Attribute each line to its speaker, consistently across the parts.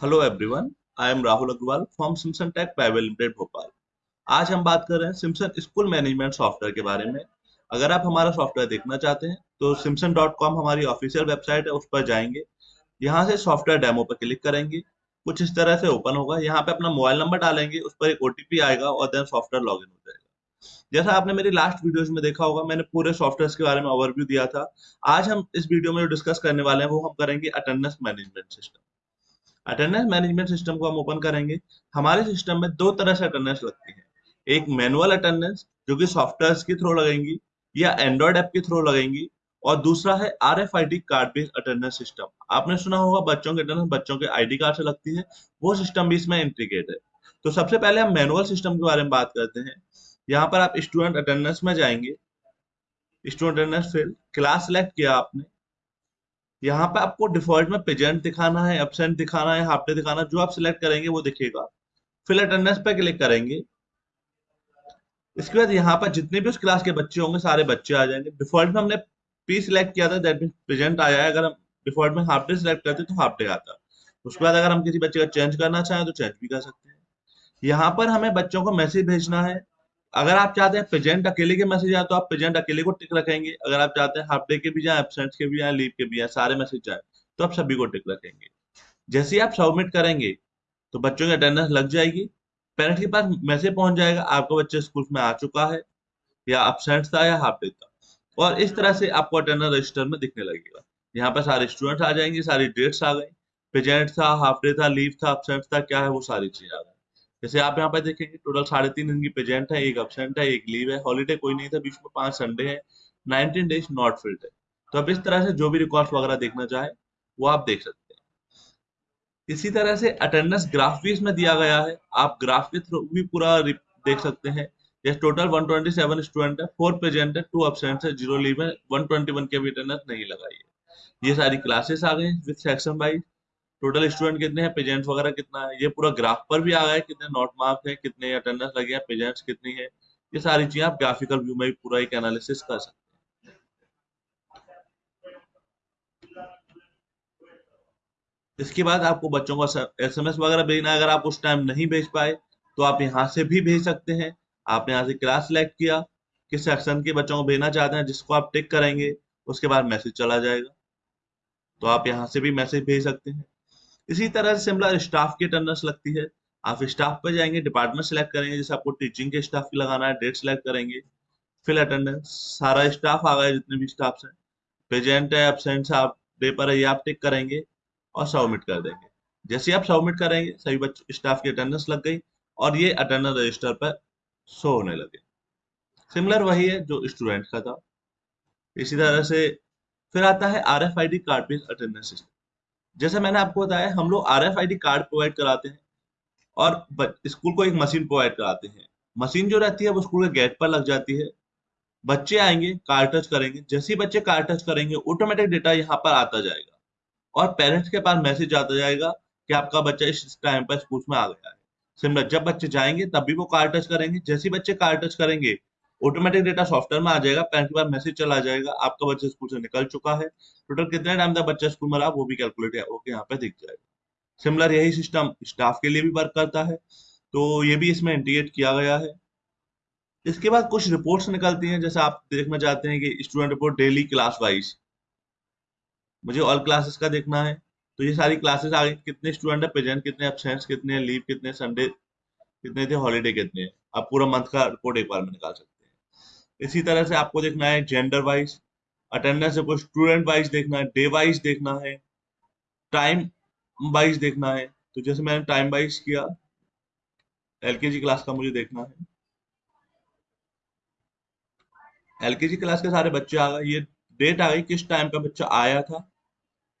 Speaker 1: Hello everyone I am Rahul Agarwal from Simson Tech Private Limited Bhopal आज हम बात कर रहे हैं सिमसन स्कूल मैनेजमेंट सॉफ्टवेयर के बारे में। अगर आप हमारा सॉफ्टवेयर देखना चाहते हैं तो सिमसन डॉट कॉम हमारी ऑफिशियल वेबसाइट है, उस पर जाएँगे। यहाँ से सॉफ्टवेयर डेमो पर क्लिक करेंगे। कुछ इस तरह से ओपन होगा। यहाँ पे अपना मोबाइल नंबर डालेंगे, उस पर एक ओटीपी आएगा और देन सॉफ्टवेयर लॉग हो जाएगा। जैसा आपने मेरी लास्ट वीडियोस में देखा होगा, मैंने पूरे सॉफ्टवेयर के बारे में ओवरव्यू दिया था। आज हम इस वीडियो में जो डिस्कस करने वाले हैं, वो हम करेंगे attendance management system attendance management system को हम ओपन करेंगे। हमारे सिस्टम में दो तरह से अटेंडेंस लगती है। एक मैनुअल अटेंडेंस जो कि सॉफ्टवेयर के थ्रू लगेंगी, या एंड्रॉइड ऐप के थ्रू लगेंगी, और दूसरा है R F I D card based attendance system आपने सुना होगा, बच्चों के अटेंडेंस बच्चों के आईडी कार्ड से लगती है। वो सिस्टम भी इसमें इंटीग्रेट है। तो सबसे पहले हम मैनुअल सिस्टम के बारे में बात करते हैं। यहाँ पर आप स्टूडेंट अटेंडेंस में जाएँगे। स्टूडेंट अटेंडेंस फिर क्लास सेलेक्ट किया आपने। यहाँ पे आपको डिफ़ॉल्ट में प्रेजेंट दिखाना है एबसेंट दिखाना है हाफ़ डे दिखाना जो आप सिलेक्ट करेंगे वो दिखेगा। फिल अटेंडेंस पे क्लिक करेंगे। इसके बाद यहाँ पर जितने भी उस क्लास के बच्चे होंगे, सारे बच्चे आ जाएँगे। डिफ़ॉल्ट में हमने पी सिलेक्ट किया था दैट मीन प्रेजेंट आया है। अगर हम डिफ़ॉल्ट में हाफ़ डे सिलेक्ट करते तो हाफ़ डे आता उसके बाद अगर हम किसी बच्चे का चेंज करना चाहें तो चेंज भी कर सकते हैं। यहाँ पर हमें बच्चों को मैसेज भेजना है। अगर आप चाहते हैं प्रेजेंट अकेले के मैसेज आए तो आप प्रेजेंट अकेले को टिक रखेंगे। अगर आप चाहते हैं हाफ़ डे के भी जाए एबसेंट के भी जाए लीव के भी जाए, सारे मैसेज जाए तो आप सभी को टिक रखेंगे। जैसे ही आप सबमिट करेंगे तो बच्चों की अटेंडेंस लग जाएगी। पेरेंट्स के पास मैसेज पहुँच जाएगा, आपका बच्चा स्कूल में आ चुका है, या एबसेंट था या हाफ़ डे था। और इस तरह से आपको अटेंडेंस रजिस्टर में दिखने लगेगा। यहाँ पर सारे स्टूडेंट्स आ जाएँगे, सारी डेट्स आ गई। प्रेजेंट था हाफ़ डे था लीव था एबसेंट था, क्या है वो सारी चीज़ आ गई। जैसे आप यहाँ पे देखेंगे टोटल साढ़े तीन दिन की प्रेजेंट है, एक एबसेंट है, एक लीव है हॉलीडे कोई नहीं था, बीच में पाँच संडे है नाइनटीन डेज़ नॉट फिल्ड है। तो आप इस तरह से जो भी रिकॉर्ड वगैरह देखना चाहे, वो आप देख सकते हैं। इसी तरह से अटेंडेंस ग्राफ भी इसमें दिया गया है, आप ग्राफ के थ्रू भी पूरा देख सकते हैं। जैसे टोटल 127 स्टूडेंट है फोर प्रेजेंट है टू एबसेंट है ज़ीरो लीव है 121 के भी अटेंडेंस नहीं लगाई है। ये सारी क्लासेस आ गई with section wise total student कितने हैं? पेजेंट्स वगैरह कितना है? ये पूरा ग्राफ पर भी आ गया है, कितने नोट मार्क है, कितने अटेंडेंस लगे हैं पेजेंट्स कितनी है? ये सारी चीज़ें आप ग्राफिकल व्यू में पूरा एक एनालिसिस कर सकते हैं। इसके बाद आपको बच्चों को एसएमएस वगैरह भेजना अगर आप उस टाइम नहीं भेज पाए तो आप यहाँ से भी भेज सकते हैं। आपने यहाँ से क्लास सिलेक्ट किया, किस सेक्शन के बच्चों को भेजना चाहते हैं, जिसको आप टिक करेंगे, उसके बाद मैसेज चला जाएगा। तो आप यहाँ से भी मैसेज भेज सकते हैं। इसी तरह से सिमिलर स्टाफ की अटेंडेंस लगती है। आप स्टाफ पे जाएँगे डिपार्टमेंट सेलेक्ट करेंगे, जैसे आपको टीचिंग के स्टाफ की लगाना है डेट सेलेक्ट करेंगे फिल अटेंडेंस सारा स्टाफ आ गया जितने भी स्टाफ हैं। प्रेजेंट है एबसेंट आप डे पर है, ये आप टिक करेंगे और सबमिट कर देंगे। जैसे आप सबमिट करेंगे, सभी बच्चों स्टाफ की अटेंडेंस लग गई और ये अटेंडेंस रजिस्टर पर शो होने लगे। सिमिलर वही है जो स्टूडेंट का था। इसी तरह से फिर आता है R F I D card based attendance system जैसे मैंने आपको बताया, हम लोग आर कार्ड प्रोवाइड कराते हैं और स्कूल को एक मशीन प्रोवाइड कराते हैं। मशीन जो रहती है, वो स्कूल के गेट पर लग जाती है। बच्चे आएँगे कार टच करेंगे। जैसे ही बच्चे कार टच करेंगे ऑटोमेटिक डेटा यहाँ पर आता जाएगा और पेरेंट्स के पास मैसेज आता जाएगा कि आपका बच्चा इस टाइम पर स्कूल में आ गया है। सिमिलर जब बच्चे जाएँगे तब भी वो कार टच करेंगे। जैसे ही बच्चे कार टच करेंगे ऑटोमेटिक डेटा सॉफ्टवेयर में आ जाएगा पेरेंट्स के पास मैसेज चला जाएगा, आपका बच्चा स्कूल से निकल चुका है। टोटल कितने टाइम तक बच्चा स्कूल में रहा, वो भी कैलकुलेट होकर यहाँ पे दिख जाएगा। सिमिलर यही सिस्टम स्टाफ के लिए भी वर्क करता है। तो ये भी इसमें इंटीग्रेट किया गया है। इसके बाद कुछ रिपोर्ट्स निकलती हैं, जैसे आप देखना चाहते हैं कि student report daily class wise मुझे ऑल क्लासेस का देखना है। तो ये सारी क्लासेस आ गई कितने स्टूडेंट है प्रेजेंट कितने एबसेंट्स कितने लीव कितने संडे कितने थे हॉलीडे कितने आप पूरा मंथ का रिपोर्ट एक बार में निकाल सकते हैं। इसी तरह से आपको देखना है जेंडर वाइज अटेंडेंस कोई स्टूडेंट वाइज देखना है डे वाइज देखना है टाइम वाइज देखना है। तो जैसे मैंने टाइम वाइज किया एलकेजी क्लास का मुझे देखना है। एलकेजी क्लास के सारे बच्चे आ गए। ये डेट आ गई, किस टाइम का बच्चा आया था,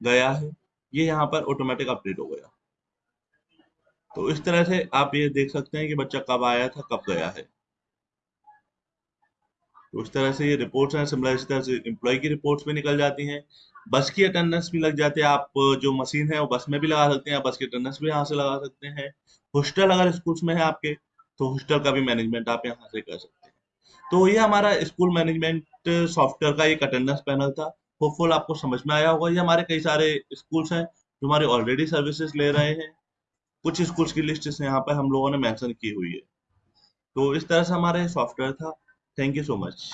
Speaker 1: गया है, ये यहाँ पर ऑटोमेटिक अपडेट हो गया। तो इस तरह से आप ये देख सकते हैं कि बच्चा कब आया था, कब गया है। तो उस तरह से ये रिपोर्ट्स हैं, सिमिलर इस तरह से एम्प्लॉय की रिपोर्ट्स भी निकल जाती हैं। बस की अटेंडेंस भी लग जाती है, आप जो मशीन है, वो बस में भी लगा सकते हैं बस की अटेंडेंस भी यहाँ से लगा सकते हैं। हॉस्टल अगर स्कूल्स में है आपके तो हॉस्टल का भी मैनेजमेंट आप यहाँ से कर सकते हैं। तो ये हमारा स्कूल मैनेजमेंट सॉफ्टवेयर का एक अटेंडेंस पैनल था। होपफुल आपको समझ में आया होगा। ये हमारे कई सारे स्कूल्स हैं, जो हमारे ऑलरेडी सर्विसेज़ ले रहे हैं। कुछ स्कूल्स की लिस्ट यहाँ पर हम लोगों ने मेंशन की हुई है। तो इस तरह से हमारा सॉफ्टवेयर था। Thank you so much